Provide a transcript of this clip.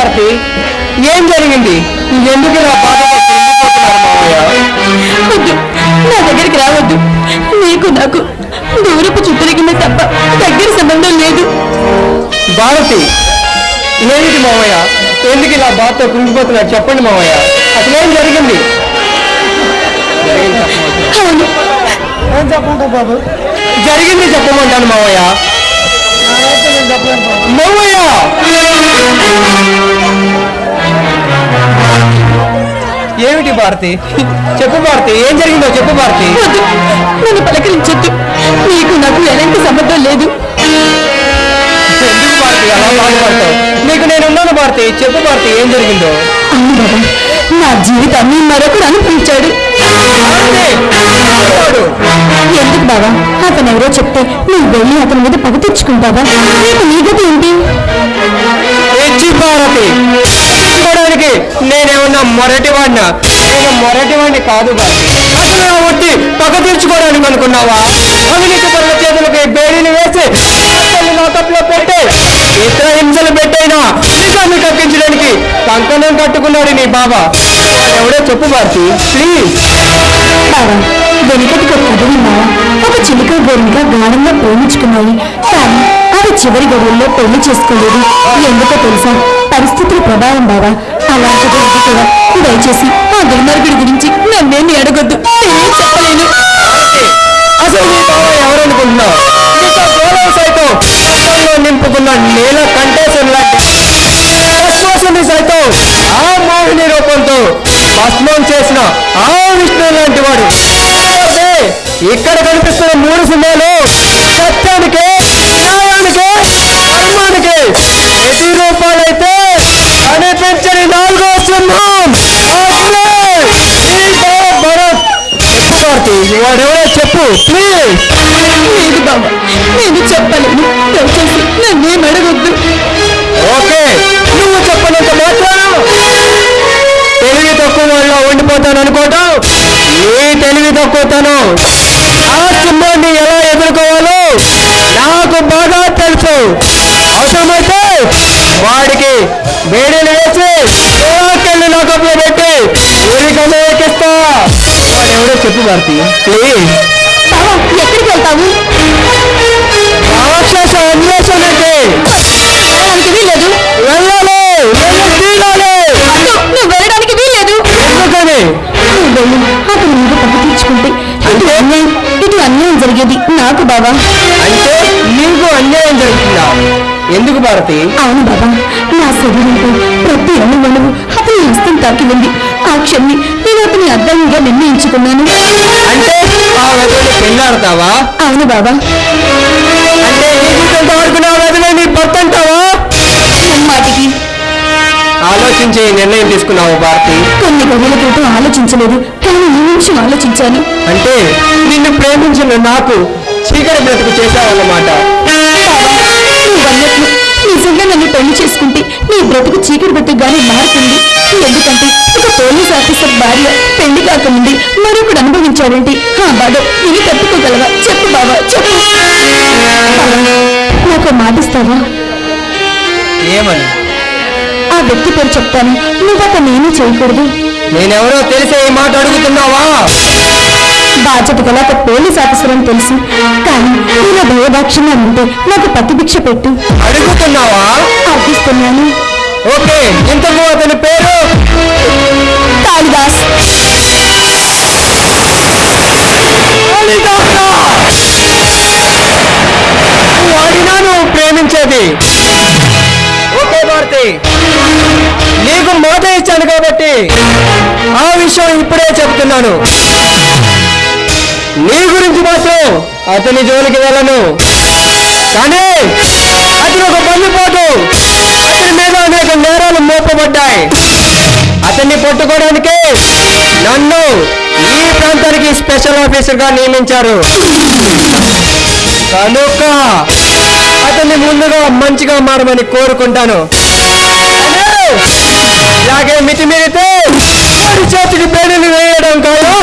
భారతి ఏం జరిగింది? ఎందుకు నా నా దగ్గరికి రావద్దు. నీకు నాకు దూరపు చుట్టరికింది తప్ప దగ్గర సంబంధం లేదు. భారతి ఏమిటి మామయ్య ఎందుకు ఇలా బాధతో కృంగిపోతున్నారు? చెప్పండి మామయ్య అసలేం జరిగింది? ఏం చెప్పమంటావు బాబు? జరిగింది చెప్పమంటాను మామయ్య మామయ్య ఏమిటి భారతి? చెప్పు భారతి ఏం జరిగిందో చెప్పు భారతి. నన్ను పలకరించొద్దు. నీకు నాకు ఎలాంటి సంబంధం లేదు. ఎందుకు భారతి? అలా బాధపడతావు. నీకు నేను ఉన్నాను భారతి. చెప్పు భారతి ఏం జరిగిందో. నా జీవితాన్ని మరొకరు అనుభవించాడు? ఎందుకు బాబా? అతను ఎవరో చెప్తే నువ్వు వెళ్ళి అతని మీద పగ తెచ్చుకుంటావా నీకు నీ గతి ఏంటి? భారతి! నేనేమన్నా మొరటి వాడినా నేను మొరటి వాడిని కాదు బాబు. అసలు నా ఒట్టి పగ తీర్చుకోవడానికి అనుకున్నావా? అవినీతి పనుల చేతులకి బేడీని వేసి అసలు నా తప్పులో పెట్టే ఇతర హింసలు పెట్టైనా నిజాన్ని తగ్గించడానికి కంకణం కట్టుకున్నాడు నీ బాబా. ఎవడో చెప్పు భారతి ప్లీజ్ వెనుకటికి ఒక కథ విన్నావా ఒక చిలుక గోరిక గాఢంగా ప్రేమించుకున్నాయి. కానీ అవి చివరి గడువుల్లో పెళ్ళి చేసుకోలేదు. ఎందుకో తెలుసా? పరిస్థితుల ప్రభావం బావా. అలాంటిది కూడా దయచేసి ఆ దుర్మార్గుడి గురించి నన్నేమి అడగొద్దు. నేనేం చెప్పలేను. అసలు నీ బావ ఎవరనుకుంటున్నావు? నీతో గౌరవ సైతం రక్తంలో నింపుకున్న నీల కంటేశం లాంటి సైతం ఆ మోహిని రూపంతో భస్మం చేసిన ఆ విష్ణు లాంటి వాడు. ఇక్కడ కనిపిస్తున్న మూడు సింహాలు సత్యానికే న్యాయానికే ధర్మానికి. ప్రతి రూపాలైతే కనిపించని నాలుగో సింహం. భరత్ చెప్పు కార్తీ వాడెవరో చెప్పు ప్లీజ్ లేదు బాబా నేను చెప్పలేను. దయచేసి నన్నేం అడగొద్దు. ఓకే నువ్వు చెప్పనంత మాత్రం తెలివి తక్కువ వాళ్ళ ఉండిపోతాను అనుకోవటం నీ తెలివి తక్కువతనం ఆ సింహాన్ని ఎలా ఎదుర్కోవాలో నాకు బాగా తెలుసు. అవసరమైతే వాడికి వేడిని వేసి లోకెళ్ళి లోకంలో పెట్టి ఉరికమే ఎక్కిస్తా. వాడెవడో చెప్పు భారతి. ప్లీజ్. ఎక్కడికి వెళ్తావు? రాక్షస అన్వేషణకి. వెళ్ళడానికి వీల్లేదు. వెళ్ళాలి వెళ్ళి తీరాలి. వద్దు, నువ్వు వెళ్ళడానికి వీల్లేదు. ఎందుకని? నువ్వు వెళ్ళి. అతని మీద పక్క తీర్చుకుంటే ఇటు అన్యాయం అన్యాయం జరిగేది నాకు బాబా అంటే నీకు అన్యాయం జరుగుతుందా? ఎందుకు భారతి? అవును బాబా నా శరీరంపై ప్రతి అణువణువు అతని హస్తం తాకి ఉంది ఆ క్షణ్ణి నేను అతని అర్థంగా నిర్ణయించుకున్నాను. అంటే ఆ వెదవిని పెళ్ళాడతావా? అవును బాబా. అంటే నీ జీవితంతో ఆడుకున్న ఆ వెదవి నీ భర్త అంటావా? మాటికి. ఆలోచించి నిర్ణయం తీసుకున్నావు భారతి. కొన్ని గదుల క్రితం ఆలోచించలేదు. కానీ ఈ నిమిషం ఆలోచించాను. అంటే నిన్ను ప్రేమించిన నాకు చీకటి బ్రతుకు చేశావన్నమాట. బ్రతుకు చీకటి బ్రతుకుగానే మారుతుంది. ఎందుకంటే ఒక పోలీస్ ఆఫీసర్ భార్య పెళ్ళి కాకముందే మరొకడు అనుభవించాడంటే? ఆ బాధ నేను తట్టుకోగలవా? చెప్పు బాబా చెప్పు. నాకు మాటిస్తావా ఏమని? ఆ వ్యక్తి పేరు చెప్తాను. నువ్వు అతను ఏమీ చేయకూడదు. నేనెవరో తెలిసే ఈ మాట అడుగుతున్నావా? బాధ్యత గల ఒక పోలీస్ ఆఫీసర్ అని తెలుసు. కానీ నేను భయభాక్షంగా ఉంటే నాకు ప్రతిభిక్ష పెట్టు. అడుగుతున్నావా? అర్థిస్తున్నాను ఓకే ఇంతకు అతని పేరు? కాళిదాస్. కాళిదాసా! వాడినా నువ్వు ప్రేమించేది. ఓకే భారతి. నీకు మాట ఇచ్చాను కాబట్టి ఆ విషయం ఇప్పుడే చెప్తున్నాను. నీ గురించి మాత్రం అతని జోలికి వెళ్ళను. కానీ ఉంటాయి అతన్ని పట్టుకోవడానికి నన్ను ఈ ప్రాంతానికి స్పెషల్ ఆఫీసర్గా నియమించారు. కనుక అతన్ని ముందుగా మంచిగా మారమని కోరుకుంటాను. ఇలాగే మితిమీరితే చేతికి పేడలు వేయడం కాదు.